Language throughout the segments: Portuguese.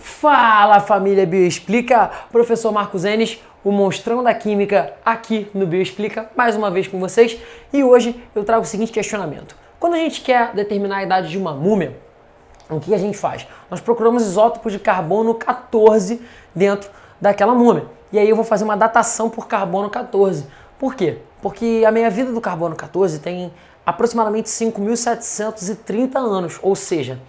Fala família Bioexplica, professor Marcos Enes, o monstrão da química aqui no Bioexplica, mais uma vez com vocês. E hoje eu trago o seguinte questionamento. Quando a gente quer determinar a idade de uma múmia, o que a gente faz? Nós procuramos isótopos de carbono 14 dentro daquela múmia. E aí eu vou fazer uma datação por carbono 14. Por quê? Porque a meia-vida do carbono 14 tem aproximadamente 5.730 anos, ou seja,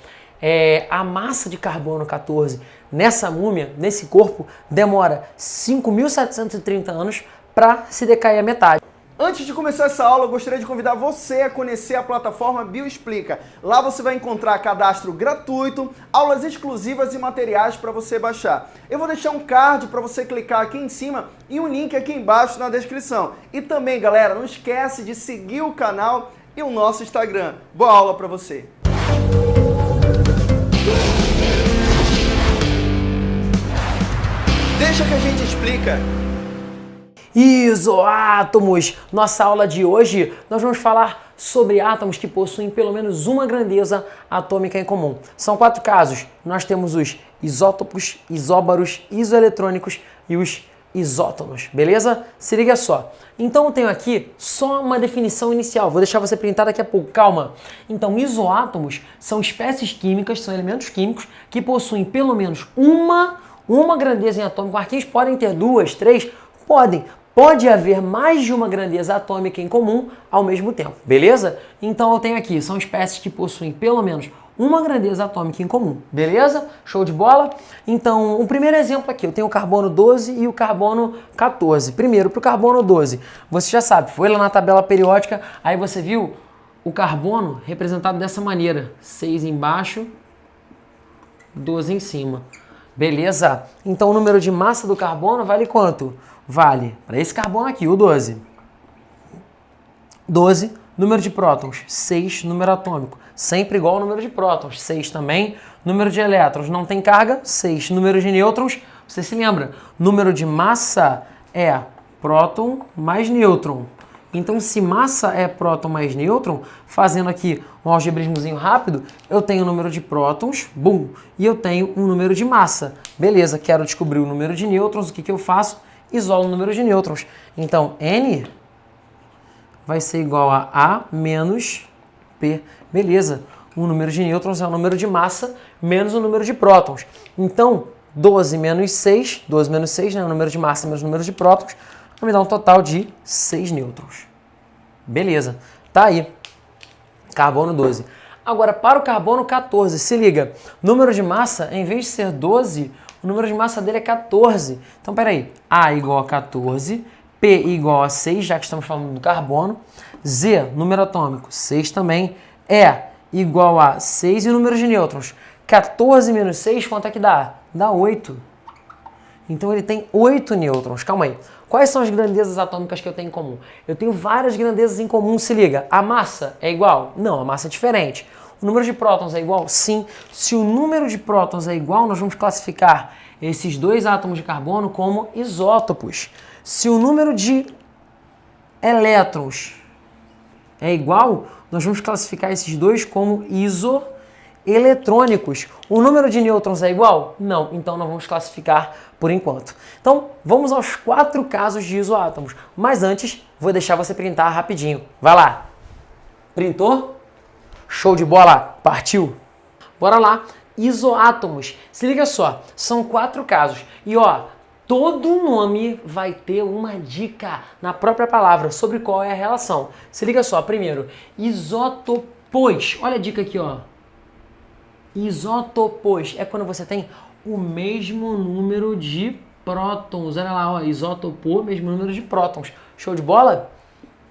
é, a massa de carbono 14 nessa múmia, nesse corpo, demora 5.730 anos para se decair a metade. Antes de começar essa aula, eu gostaria de convidar você a conhecer a plataforma Bioexplica. Lá você vai encontrar cadastro gratuito, aulas exclusivas e materiais para você baixar. Eu vou deixar um card para você clicar aqui em cima e um link aqui embaixo na descrição. E também, galera, não esquece de seguir o canal e o nosso Instagram. Boa aula para você! Deixa que a gente explica. Isoátomos! Nossa aula de hoje nós vamos falar sobre átomos que possuem pelo menos uma grandeza atômica em comum. São quatro casos. Nós temos os isótopos, isóbaros, isoeletrônicos e os isótonos, beleza? Se liga só. Então eu tenho aqui só uma definição inicial, vou deixar você printar daqui a pouco, calma. Então isoátomos são espécies químicas, são elementos químicos que possuem pelo menos uma uma grandeza em atômico. Arquins podem ter duas, três? Podem. Pode haver mais de uma grandeza atômica em comum ao mesmo tempo, beleza? Então eu tenho aqui, são espécies que possuem pelo menos uma grandeza atômica em comum, beleza? Show de bola? Então, o primeiro exemplo aqui, eu tenho o carbono 12 e o carbono 14. Primeiro, para o carbono 12, você já sabe, foi lá na tabela periódica, aí você viu o carbono representado dessa maneira, 6 embaixo, 12 em cima. Beleza? Então o número de massa do carbono vale quanto? Vale para esse carbono aqui, o 12. 12, número de prótons, 6, número atômico. Sempre igual ao número de prótons, 6 também. Número de elétrons, não tem carga, 6. Número de nêutrons, você se lembra, número de massa é próton mais nêutron. Então, se massa é próton mais nêutron, fazendo aqui um algebrismozinho rápido, eu tenho o número de prótons, bum, e eu tenho um número de massa. Beleza, quero descobrir o número de nêutrons, o que, que eu faço? Isolo o número de nêutrons. Então, N vai ser igual a A menos P. Beleza, o número de nêutrons é o número de massa menos o número de prótons. Então, 12 menos 6, 12 menos 6, né, o número de massa menos o número de prótons, vai me dar um total de 6 nêutrons. Beleza, tá aí. Carbono 12. Agora, para o carbono 14, se liga, número de massa, em vez de ser 12, o número de massa dele é 14. Então, peraí, A igual a 14, P igual a 6, já que estamos falando do carbono, Z, número atômico, 6 também, E igual a 6 e o número de nêutrons. 14 menos 6, quanto é que dá? Dá 8. Então ele tem 8 nêutrons. Calma aí. Quais são as grandezas atômicas que eu tenho em comum? Eu tenho várias grandezas em comum, se liga. A massa é igual? Não, a massa é diferente. O número de prótons é igual? Sim. Se o número de prótons é igual, nós vamos classificar esses dois átomos de carbono como isótopos. Se o número de elétrons é igual, nós vamos classificar esses dois como isoeletrônicos eletrônicos. O número de nêutrons é igual? Não, então não vamos classificar por enquanto. Então, vamos aos quatro casos de isoátomos. Mas antes, vou deixar você printar rapidinho. Vai lá! Printou? Show de bola! Partiu! Bora lá! Isoátomos. Se liga só, são quatro casos. E ó, todo nome vai ter uma dica na própria palavra sobre qual é a relação. Se liga só, primeiro, isótopos. Olha a dica aqui, ó Isótopos é quando você tem o mesmo número de prótons. Olha lá, ó, isótopo, mesmo número de prótons. Show de bola?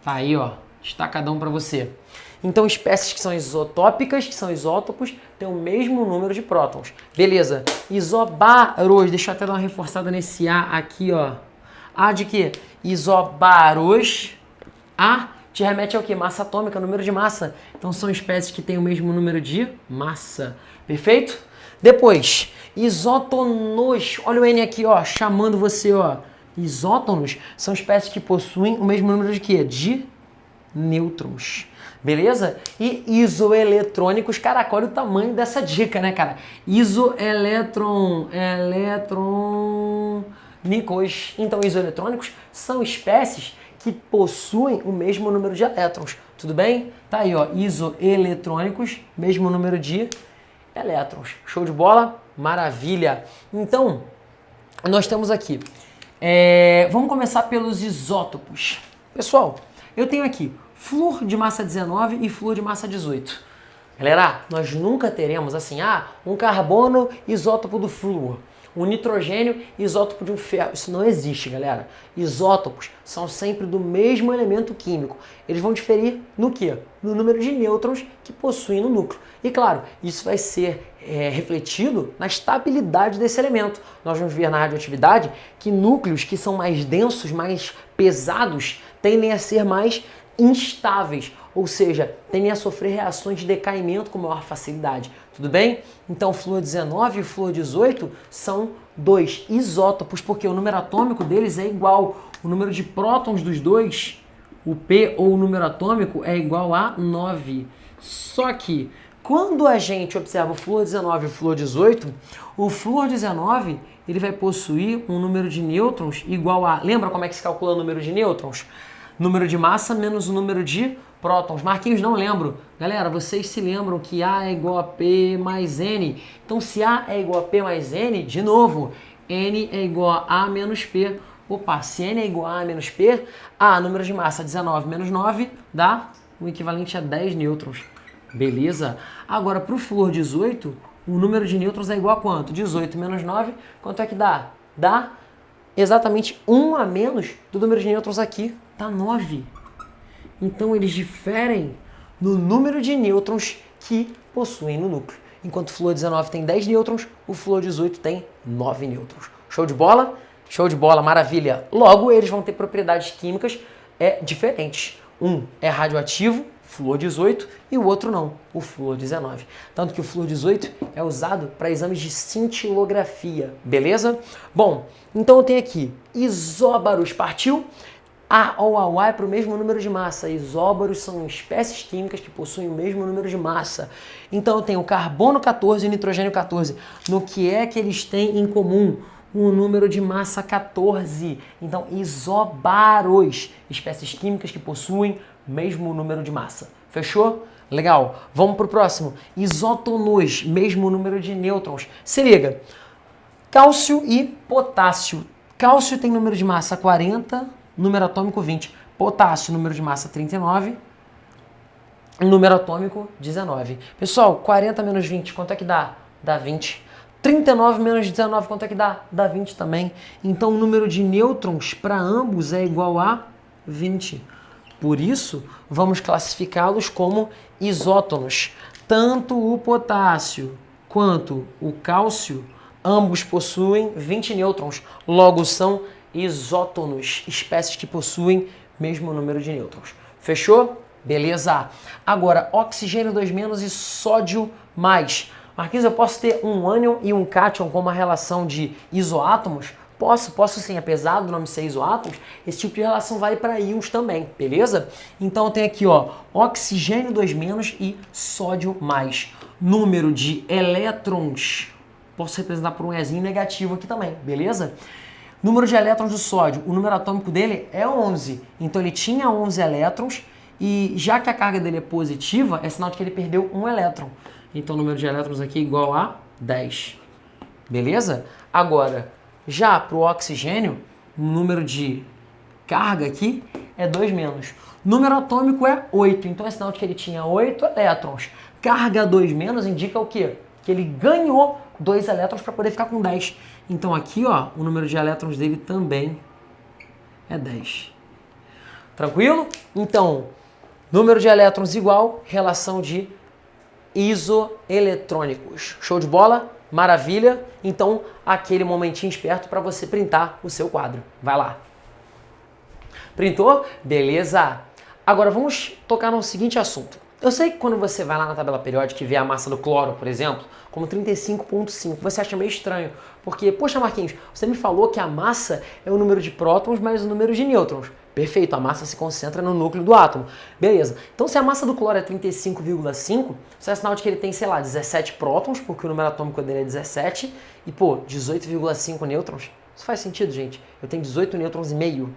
Tá aí, ó, destacadão para você. Então, espécies que são isotópicas, que são isótopos, têm o mesmo número de prótons. Beleza. Isobaros, deixa eu até dar uma reforçada nesse A aqui, ó. A de quê? Isobaros. A te remete ao que? Massa atômica, número de massa. Então são espécies que têm o mesmo número de massa. Perfeito? Depois, isótonos. Olha o N aqui, ó, chamando você, ó. Isótonos são espécies que possuem o mesmo número de quê? De nêutrons. beleza? E isoeletrônicos, caraca, olha o tamanho dessa dica, né, cara? Isoeletron, eletrônicos. Então, isoeletrônicos são espécies que possuem o mesmo número de elétrons, tudo bem? Tá aí, ó, isoeletrônicos, mesmo número de elétrons. Show de bola? Maravilha! Então, nós temos aqui, é, vamos começar pelos isótopos. Pessoal, eu tenho aqui flúor de massa 19 e flúor de massa 18. Galera, nós nunca teremos assim, ah, um carbono isótopo do flúor, um nitrogênio isótopo de um ferro. Isso não existe, galera. Isótopos são sempre do mesmo elemento químico. Eles vão diferir no que? No número de nêutrons que possuem no núcleo. E claro, isso vai ser é, refletido na estabilidade desse elemento. Nós vamos ver na radioatividade que núcleos que são mais densos, mais pesados, tendem a ser mais instáveis, ou seja, tendem a sofrer reações de decaimento com maior facilidade. Tudo bem? Então, flúor 19 e flúor 18 são dois isótopos, porque o número atômico deles é igual. O número de prótons dos dois, o P ou o número atômico, é igual a 9. Só que, quando a gente observa o flúor 19 e o flúor 18, o flúor 19 ele vai possuir um número de nêutrons igual a... Lembra como é que se calcula o número de nêutrons? Número de massa menos o número de prótons. Marquinhos, não lembro. Galera, vocês se lembram que A é igual a P mais N. Então, se A é igual a P mais N, de novo, N é igual a A menos P. Opa, se N é igual a A menos P, A, número de massa 19 menos 9, dá o equivalente a 10 nêutrons. Beleza? Agora, para o flúor 18, o número de nêutrons é igual a quanto? 18 menos 9, quanto é que dá? Dá exatamente 1 a menos do número de nêutrons aqui, dá 9. Então eles diferem no número de nêutrons que possuem no núcleo. Enquanto o flúor 19 tem 10 nêutrons, o flúor 18 tem 9 nêutrons. Show de bola? Show de bola, maravilha. Logo, eles vão ter propriedades químicas é, diferentes. Um é radioativo, flúor 18, e o outro não, o flúor 19. Tanto que o flúor 18 é usado para exames de cintilografia, beleza? Bom, então eu tenho aqui isóbaros, partiu? A ou a Y para o mesmo número de massa. Isóbaros são espécies químicas que possuem o mesmo número de massa. Então eu tenho carbono 14 e nitrogênio 14. No que é que eles têm em comum? Um número de massa 14. Então, isóbaros, espécies químicas que possuem o mesmo número de massa. Fechou? Legal. Vamos para o próximo. Isótonos, mesmo número de nêutrons. Se liga. Cálcio e potássio. Cálcio tem número de massa 40, número atômico 20. Potássio, número de massa 39. Número atômico 19. Pessoal, 40 menos 20, quanto é que dá? Dá 20. 39 menos 19, quanto é que dá? Dá 20 também. Então o número de nêutrons para ambos é igual a 20. Por isso, vamos classificá-los como isótonos. Tanto o potássio quanto o cálcio, ambos possuem 20 nêutrons, logo são isótonos, espécies que possuem mesmo número de nêutrons. Fechou? Beleza. Agora, oxigênio 2 menos e sódio mais. Marquinhos, eu posso ter um ânion e um cátion com uma relação de isoátomos? Posso, posso sim, apesar do nome ser isoátomos, esse tipo de relação vale para íons também, beleza? Então eu tenho aqui, ó, oxigênio 2 menos e sódio mais. Número de elétrons, posso representar por um Ezinho negativo aqui também, beleza? Número de elétrons do sódio, o número atômico dele é 11. Então ele tinha 11 elétrons e já que a carga dele é positiva, é sinal de que ele perdeu um elétron. Então o número de elétrons aqui é igual a 10. Beleza? Agora, já para o oxigênio, o número de carga aqui é 2 menos. Número atômico é 8, então é sinal de que ele tinha 8 elétrons. Carga 2 menos indica o quê? Que ele ganhou 2 elétrons para poder ficar com 10. Então aqui, ó, o número de elétrons dele também é 10. Tranquilo? Então, número de elétrons igual, relação de isoeletrônicos. Show de bola? Maravilha? Então, aquele momentinho esperto para você printar o seu quadro. Vai lá. Printou? Beleza. Agora vamos tocar no seguinte assunto. Eu sei que quando você vai lá na tabela periódica e vê a massa do cloro, por exemplo, como 35.5, você acha meio estranho. Porque, poxa Marquinhos, você me falou que a massa é o número de prótons mais o número de nêutrons. Perfeito, a massa se concentra no núcleo do átomo. Beleza. Então, se a massa do cloro é 35,5, isso é sinal de que ele tem, sei lá, 17 prótons, porque o número atômico dele é 17, e, pô, 18,5 nêutrons. Isso faz sentido, gente? Eu tenho 18 nêutrons e meio?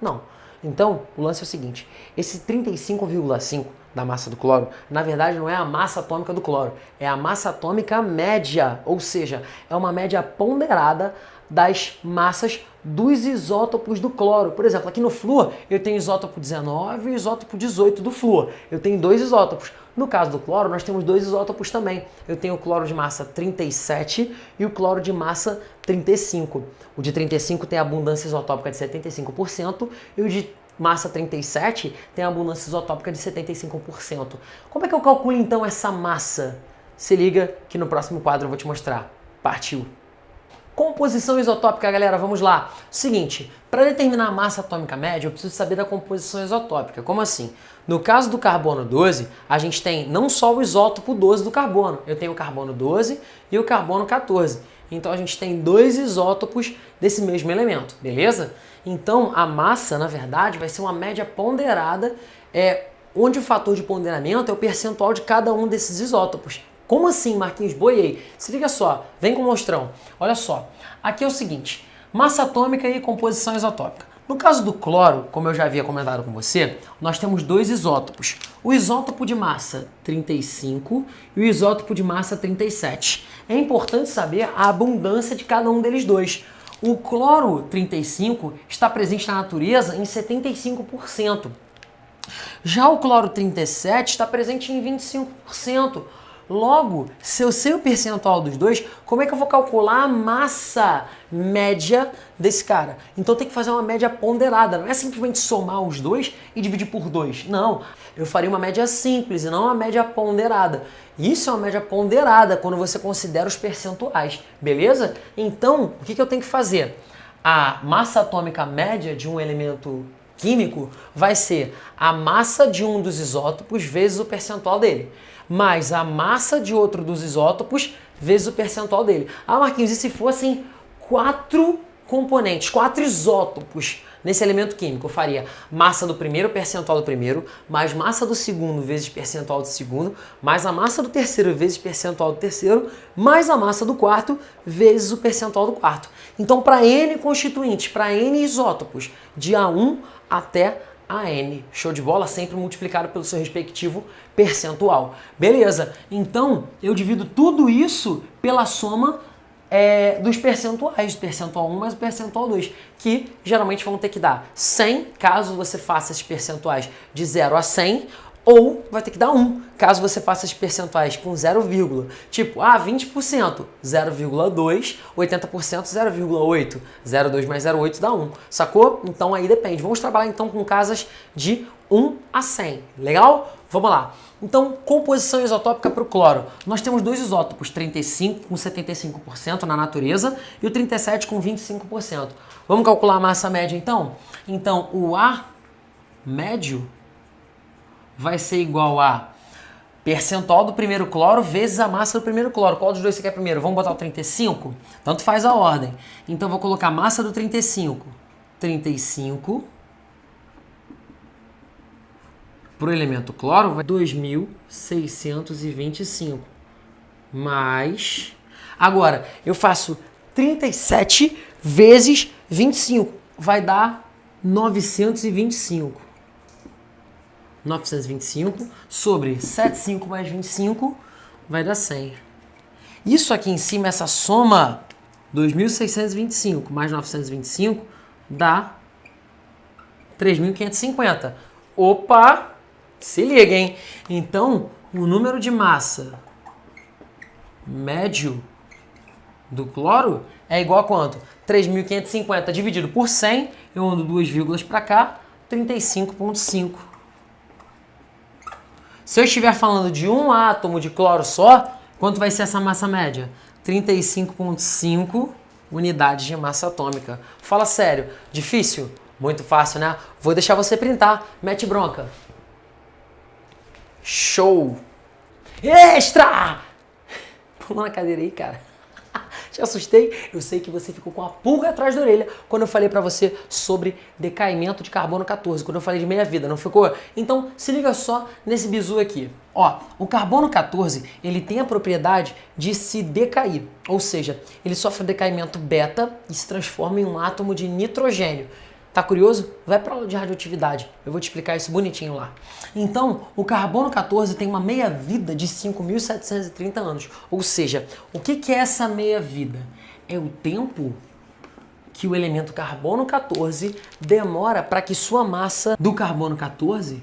Não. Então, o lance é o seguinte, esse 35,5 da massa do cloro, na verdade não é a massa atômica do cloro, é a massa atômica média, ou seja, é uma média ponderada das massas dos isótopos do cloro. Por exemplo, aqui no flúor eu tenho isótopo 19 e isótopo 18 do flúor. Eu tenho dois isótopos. No caso do cloro, nós temos dois isótopos também. Eu tenho o cloro de massa 37 e o cloro de massa 35. O de 35 tem abundância isotópica de 75% e o de massa 37 tem abundância isotópica de 75%. Como é que eu calculo então essa massa? Se liga que no próximo quadro eu vou te mostrar. Partiu! Composição isotópica, galera, vamos lá. Seguinte, para determinar a massa atômica média, eu preciso saber da composição isotópica. Como assim? No caso do carbono 12, a gente tem não só o isótopo 12 do carbono, eu tenho o carbono 12 e o carbono 14. Então a gente tem dois isótopos desse mesmo elemento, beleza? Então a massa, na verdade, vai ser uma média ponderada, é, onde o fator de ponderamento é o percentual de cada um desses isótopos. Como assim, Marquinhos? Boiei. Se liga só, vem com o mostrão. Olha só, aqui é o seguinte, massa atômica e composição isotópica. No caso do cloro, como eu já havia comentado com você, nós temos dois isótopos. O isótopo de massa 35 e o isótopo de massa 37. É importante saber a abundância de cada um deles dois. O cloro 35 está presente na natureza em 75%. Já o cloro 37 está presente em 25%. Logo, se eu sei o percentual dos dois, como é que eu vou calcular a massa média desse cara? Então tem que fazer uma média ponderada, não é simplesmente somar os dois e dividir por dois. Não, eu faria uma média simples e não uma média ponderada. Isso é uma média ponderada quando você considera os percentuais, beleza? Então, o que, eu tenho que fazer? A massa atômica média de um elemento químico vai ser a massa de um dos isótopos vezes o percentual dele mais a massa de outro dos isótopos vezes o percentual dele. Ah, Marquinhos, e se fossem quatro componentes, quatro isótopos nesse elemento químico? Eu faria massa do primeiro, percentual do primeiro, mais massa do segundo vezes percentual do segundo, mais a massa do terceiro vezes percentual do terceiro, mais a massa do quarto vezes o percentual do quarto. Então, para N constituintes, para N isótopos, de A1 até a N. Show de bola? Sempre multiplicado pelo seu respectivo percentual. Beleza, então eu divido tudo isso pela soma é, dos percentuais, percentual 1 mais o percentual 2, que geralmente vão ter que dar 100, caso você faça esses percentuais de 0 a 100, ou vai ter que dar 1, caso você faça os percentuais com 0, tipo, ah, 20%, 0,2, 80%, 0,8, 0,2 mais 0,8 dá 1, sacou? Então aí depende. Vamos trabalhar então com casas de 1 a 100, legal? Vamos lá. Então, composição isotópica para o cloro. Nós temos dois isótopos, 35 com 75% na natureza e o 37 com 25%. Vamos calcular a massa média então? Então, o A médio vai ser igual a percentual do primeiro cloro vezes a massa do primeiro cloro. Qual dos dois você quer primeiro? Vamos botar o 35? Tanto faz a ordem. Então, vou colocar a massa do 35. 35 para o elemento cloro vai 2.625 mais... Agora, eu faço 37 vezes 25. Vai dar 925. 925 sobre 75 mais 25 vai dar 100. Isso aqui em cima, essa soma, 2.625 mais 925 dá 3.550. Opa! Se liga, hein? Então, o número de massa médio do cloro é igual a quanto? 3.550 dividido por 100, eu ando duas vírgulas para cá, 35,5. Se eu estiver falando de um átomo de cloro só, quanto vai ser essa massa média? 35,5 unidades de massa atômica. Fala sério, difícil? Muito fácil, né? Vou deixar você printar. Mete bronca. Show! Extra! Pula na cadeira aí, cara. Te assustei? Eu sei que você ficou com a pulga atrás da orelha quando eu falei para você sobre decaimento de carbono 14, quando eu falei de meia-vida, não ficou? Então, se liga só nesse bizu aqui. Ó, o carbono 14, ele tem a propriedade de se decair, ou seja, ele sofre decaimento beta e se transforma em um átomo de nitrogênio. Tá curioso? Vai para aula de radioatividade. Eu vou te explicar isso bonitinho lá. Então, o carbono 14 tem uma meia-vida de 5.730 anos. Ou seja, o que, que é essa meia-vida? É o tempo que o elemento carbono 14 demora para que sua massa do carbono 14,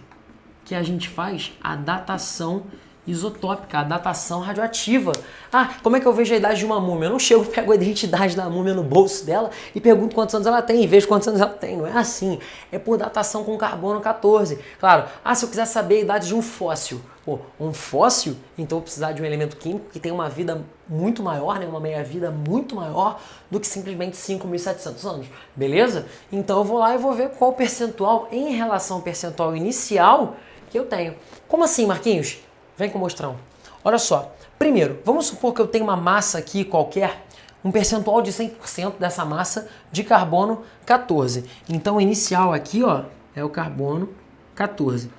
que a gente faz a datação isotópica, a datação radioativa. Ah, como é que eu vejo a idade de uma múmia? Eu não chego, pego a identidade da múmia no bolso dela e pergunto quantos anos ela tem e vejo quantos anos ela tem. Não é assim. É por datação com carbono 14. Claro, ah, se eu quiser saber a idade de um fóssil. Pô, um fóssil, então eu vou precisar de um elemento químico que tem uma vida muito maior, né? uma meia-vida muito maior do que simplesmente 5.700 anos, beleza? Então eu vou lá e vou ver qual percentual em relação ao percentual inicial que eu tenho. Como assim, Marquinhos? Vem com o mostrão. Olha só. Primeiro, vamos supor que eu tenho uma massa aqui qualquer, um percentual de 100% dessa massa de carbono 14. Então, o inicial aqui, ó, é o carbono 14.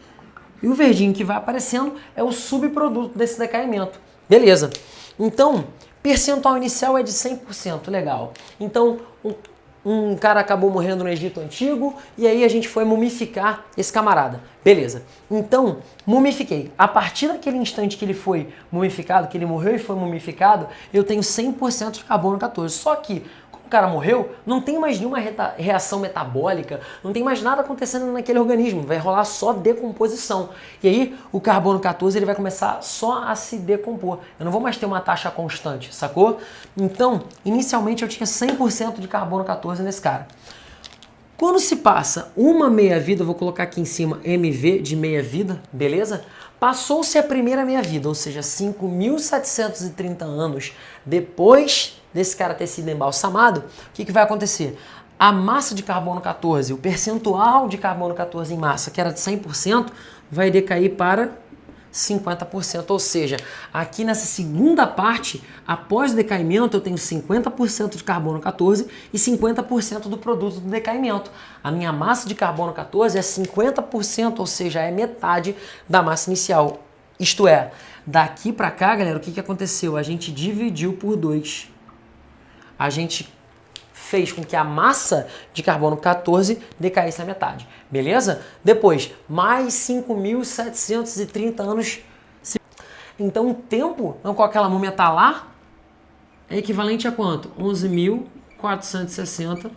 E o verdinho que vai aparecendo é o subproduto desse decaimento. Beleza. Então, percentual inicial é de 100%, legal. Então, um cara acabou morrendo no Egito Antigo e aí a gente foi mumificar esse camarada. Beleza. Então, mumifiquei. A partir daquele instante que ele foi mumificado, que ele morreu e foi mumificado, eu tenho 100% de carbono 14. Só que cara morreu, não tem mais nenhuma reação metabólica, não tem mais nada acontecendo naquele organismo, vai rolar só decomposição. E aí o carbono 14 ele vai começar só a se decompor. Eu não vou mais ter uma taxa constante, sacou? Então, inicialmente eu tinha 100% de carbono 14 nesse cara. Quando se passa uma meia-vida, vou colocar aqui em cima MV de meia-vida, beleza? Passou-se a primeira meia-vida, ou seja, 5.730 anos depois desse cara ter sido embalsamado, o que, que vai acontecer? A massa de carbono 14, o percentual de carbono 14 em massa, que era de 100%, vai decair para 50%. Ou seja, aqui nessa segunda parte, após o decaimento, eu tenho 50% de carbono 14 e 50% do produto do decaimento. A minha massa de carbono 14 é 50%, ou seja, é metade da massa inicial. Isto é, daqui para cá, galera, o que, que aconteceu? A gente dividiu por 2 a gente fez com que a massa de carbono 14 decaísse na metade, beleza? Depois, mais 5.730 anos. Então, o tempo com aquela múmia está lá é equivalente a quanto? 11.460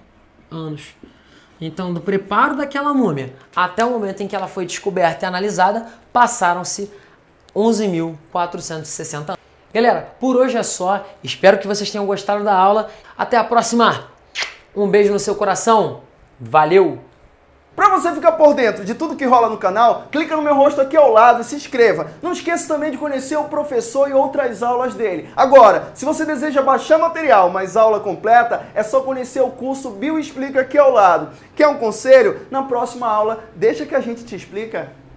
anos. Então, do preparo daquela múmia até o momento em que ela foi descoberta e analisada, passaram-se 11.460 anos. Galera, por hoje é só. Espero que vocês tenham gostado da aula. Até a próxima. Um beijo no seu coração. Valeu! Para você ficar por dentro de tudo que rola no canal, clica no meu rosto aqui ao lado e se inscreva. Não esqueça também de conhecer o professor e outras aulas dele. Agora, se você deseja baixar material, mas aula completa, é só conhecer o curso Bio Explica aqui ao lado. Quer um conselho? Na próxima aula, deixa que a gente te explica.